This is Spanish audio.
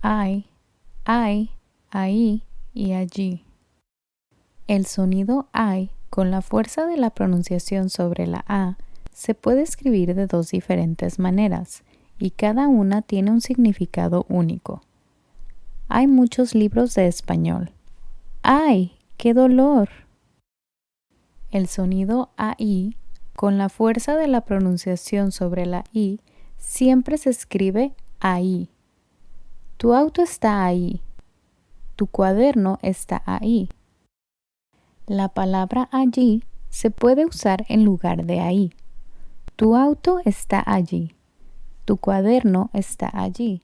hay, hay, ahí y allí. El sonido ay con la fuerza de la pronunciación sobre la A se puede escribir de dos diferentes maneras y cada una tiene un significado único. Hay muchos libros de español. ¡Ay, qué dolor! El sonido AI con la fuerza de la pronunciación sobre la I siempre se escribe ahí. Tu auto está ahí. Tu cuaderno está ahí. La palabra allí se puede usar en lugar de ahí. Tu auto está allí. Tu cuaderno está allí.